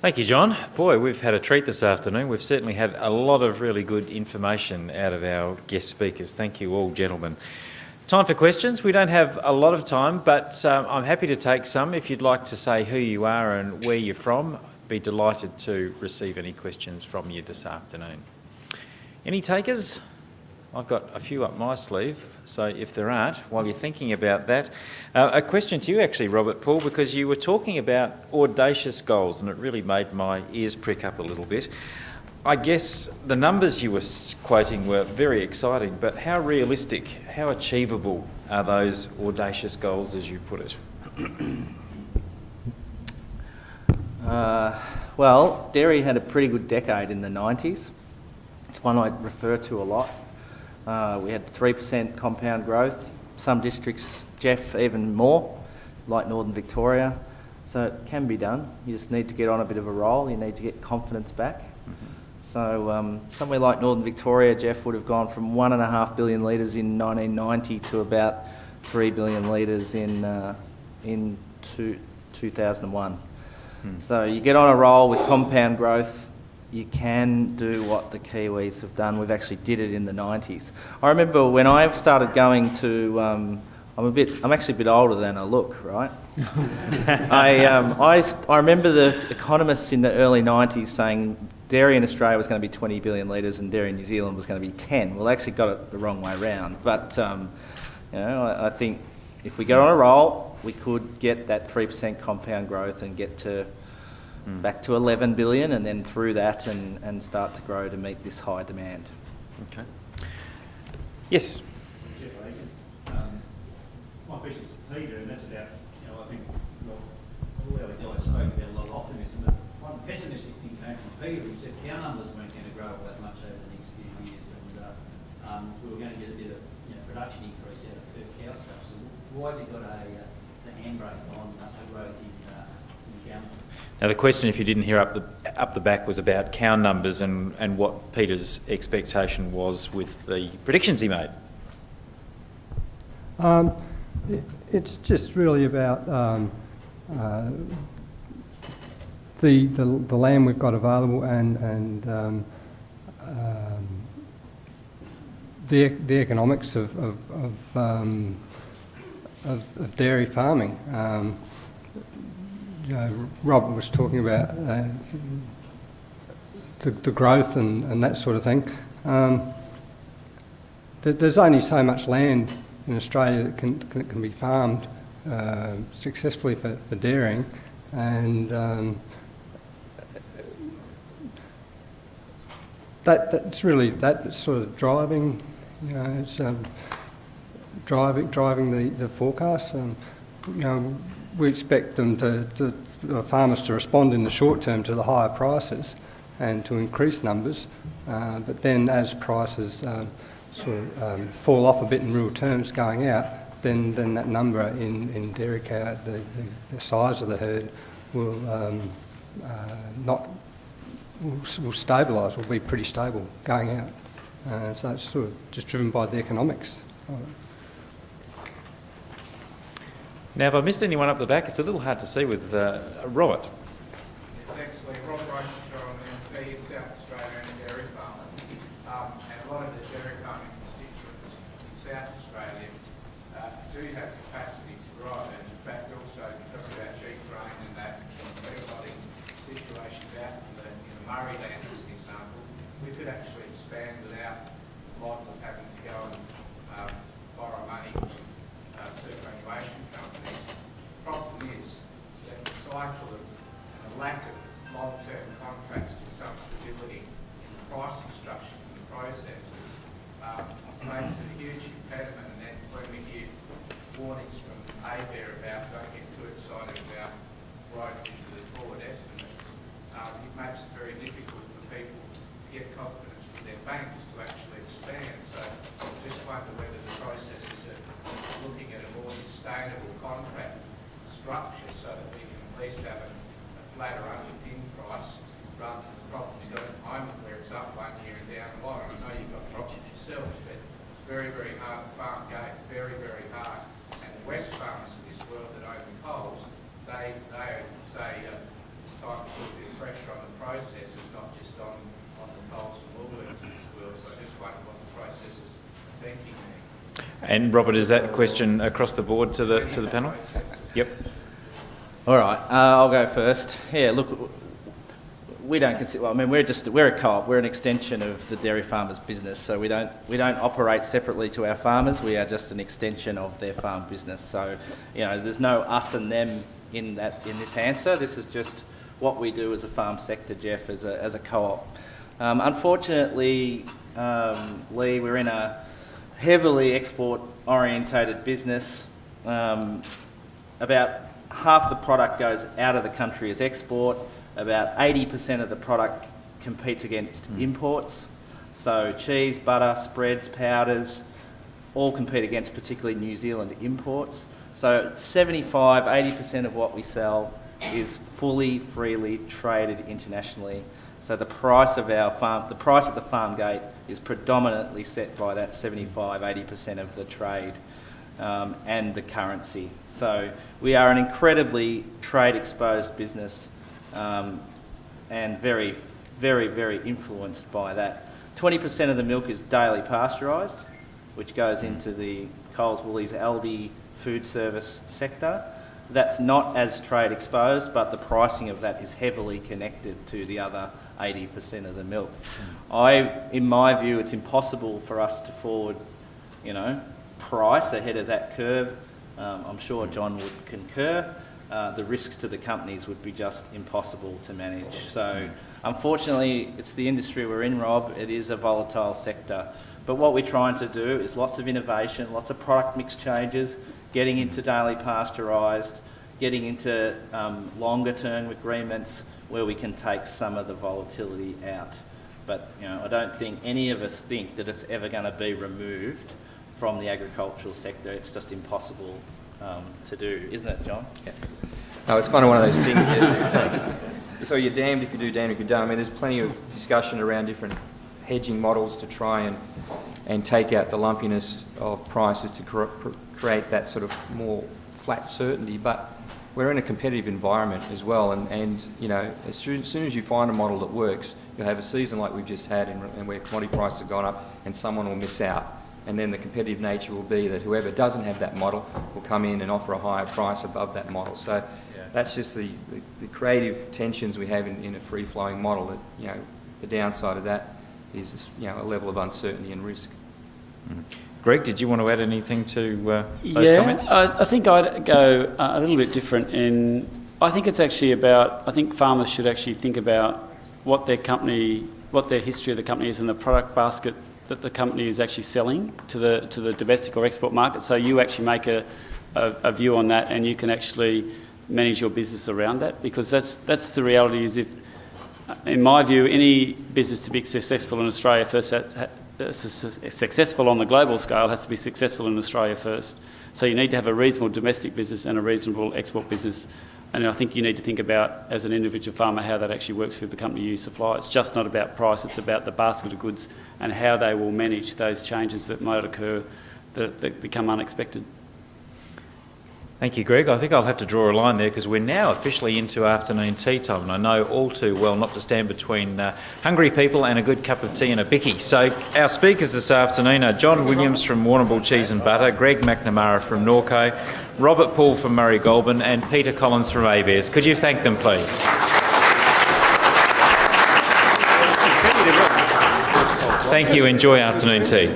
Thank you, John. Boy, we've had a treat this afternoon. We've certainly had a lot of really good information out of our guest speakers. Thank you all, gentlemen. Time for questions. We don't have a lot of time, but um, I'm happy to take some. If you'd like to say who you are and where you're from, I'd be delighted to receive any questions from you this afternoon. Any takers? I've got a few up my sleeve, so if there aren't, while you're thinking about that, uh, a question to you actually, Robert Paul, because you were talking about audacious goals and it really made my ears prick up a little bit. I guess the numbers you were quoting were very exciting, but how realistic, how achievable are those audacious goals as you put it? Uh, well, dairy had a pretty good decade in the 90s. It's one I refer to a lot. Uh, we had 3% compound growth. Some districts, Jeff, even more, like Northern Victoria. So it can be done. You just need to get on a bit of a roll. You need to get confidence back. So um, somewhere like Northern Victoria, Jeff would have gone from one and a half billion litres in 1990 to about three billion litres in uh, in two, 2001. Hmm. So you get on a roll with compound growth. You can do what the Kiwis have done. We've actually did it in the 90s. I remember when I started going to. Um, I'm a bit. I'm actually a bit older than I look, right? I, um, I, I remember the economists in the early 90s saying dairy in Australia was going to be 20 billion litres and dairy in New Zealand was going to be 10. Well, they actually got it the wrong way round. But, um, you know, I, I, think if we get on a roll, we could get that 3% compound growth and get to mm. back to 11 billion and then through that and, and start to grow to meet this high demand. Okay. Yes. Um, my question is to Peter, and that's about, you know, I think, well, all our guys spoke about a lot of optimism, but one pessimistic thing came from Peter, he said cow numbers weren't going to grow all that much over the next few years, and uh, um, we were going to get a bit of you know, production increase out of per cow stuff. So why have you got a uh, the handbrake on uh, growth in, uh, in cow numbers? Now the question, if you didn't hear up the up the back, was about cow numbers and and what Peter's expectation was with the predictions he made. Um, it's just really about um, uh, the, the, the land we've got available and, and um, um, the, the economics of, of, of, um, of, of dairy farming. Um, know, Rob was talking about uh, the, the growth and, and that sort of thing. Um, there's only so much land in Australia that can, can, be farmed uh, successfully for, for dairying and um, that, that's really that sort of driving, you know, it's um, driving driving the the forecast. Um, we expect them to, to the farmers to respond in the short term to the higher prices and to increase numbers, uh, but then as prices um, sort of um, fall off a bit in real terms going out, then then that number in, in dairy cow, the, the, the size of the herd will um, uh, not will, will stabilise, will be pretty stable going out. Uh, so it's sort of just driven by the economics. Now, if I missed anyone up the back, it's a little hard to see with uh, Robert. Thanks, Lee. Rob Rosenthal, I'm the South Australia and dairy farmer. Um, and a lot of the dairy farming constituents in South Australia uh, do have capacity to grow, and in fact also because of our cheap grain and that exotic situations out in the, in Murray lands, as an example, we could actually expand without the model of having to go and um, borrow money uh, superannuation companies. The problem is that the cycle of the lack of long-term contracts with some stability in the pricing structure from the processors um, a huge impediment. And then when we hear warnings from ABARE about don't get too excited about growth into the forward estimates, um, it makes it very difficult for people to get confidence from their banks to actually expand. So I just wonder whether the processes are looking at a more sustainable contract structure so that we can at least have a, a flatter underpin price rather than the problems you've got at the moment where it's up one year and down the line. I know you've got problems yourselves, but it's very, very hard to farm gate, very, very hard. And the Wesfarmers of this world that own the Coles, they, they say uh, time to put a bit of pressure on the processes, not just on, on the Coles and Woolworths of this world. So I just wonder what the processes are thinking there. And Robert, is that question across the board to the, to the panel? Yep. All right, uh, I'll go first. Yeah, look, we don't consider. Well, I mean, we're just we're a co-op. We're an extension of the dairy farmers' business, so we don't we don't operate separately to our farmers. We are just an extension of their farm business. So, you know, there's no us and them in that in this answer. This is just what we do as a farm sector, Jeff, as a as a co-op. Um, unfortunately, um, Lee, we're in a heavily export orientated business. Um, about half the product goes out of the country as export. About 80% of the product competes against hmm. imports. So cheese, butter, spreads, powders, all compete against particularly New Zealand imports. So 75, 80% of what we sell is fully, freely traded internationally. So the price of our farm, the price at the farm gate is predominantly set by that 75, 80% of the trade um, and the currency. So we are an incredibly trade exposed business um, and very, very, very influenced by that. 20% of the milk is daily pasteurised, which goes into the Coles, Woolies, Aldi food service sector. That's not as trade exposed, but the pricing of that is heavily connected to the other 80% of the milk. I, in my view, it's impossible for us to forward, you know, price ahead of that curve. Um, I'm sure John would concur. Uh, the risks to the companies would be just impossible to manage. So, unfortunately, it's the industry we're in, Rob. It is a volatile sector. But what we're trying to do is lots of innovation, lots of product mix changes, getting into daily pasteurised, getting into um, longer term agreements where we can take some of the volatility out. But you know, I don't think any of us think that it's ever going to be removed from the agricultural sector. It's just impossible um, to do, isn't it, John? Yeah. No, it's kind of one of those things. Yeah, so you're damned if you do, damned if you don't. I mean, there's plenty of discussion around different hedging models to try and and take out the lumpiness of prices to cr- create that sort of more flat certainty. But we're in a competitive environment as well, and, and you know, as soon, as soon as you find a model that works, you'll have a season like we've just had, and, and where commodity prices have gone up, and someone will miss out. And then the competitive nature will be that whoever doesn't have that model will come in and offer a higher price above that model. So that's just the, the, the creative tensions we have in, in a free-flowing model. That you know, the downside of that is you know a level of uncertainty and risk. Greg, did you want to add anything to uh, those yeah, comments? I, I think I'd go uh, a little bit different in, I think it's actually about, I think farmers should actually think about what their company, what their history of the company is and the product basket that the company is actually selling to the, to the domestic or export market. So you actually make a, a, a view on that and you can actually manage your business around that because that's, that's the reality is if, in my view, any business to be successful in Australia first uh, successful on the global scale has to be successful in Australia first. So you need to have a reasonable domestic business and a reasonable export business. And I think you need to think about, as an individual farmer, how that actually works for the company you supply. It's just not about price, it's about the basket of goods and how they will manage those changes that might occur that, that become unexpected. Thank you, Greg. I think I'll have to draw a line there because we're now officially into afternoon tea time, and I know all too well not to stand between uh, hungry people and a good cup of tea and a bicky. So, our speakers this afternoon are John Williams from Warrnambool Cheese and Butter, Greg McNamara from Norco, Robert Paul from Murray Goulburn, and Peter Collins from ABS. Could you thank them, please? Thank you. Enjoy afternoon tea.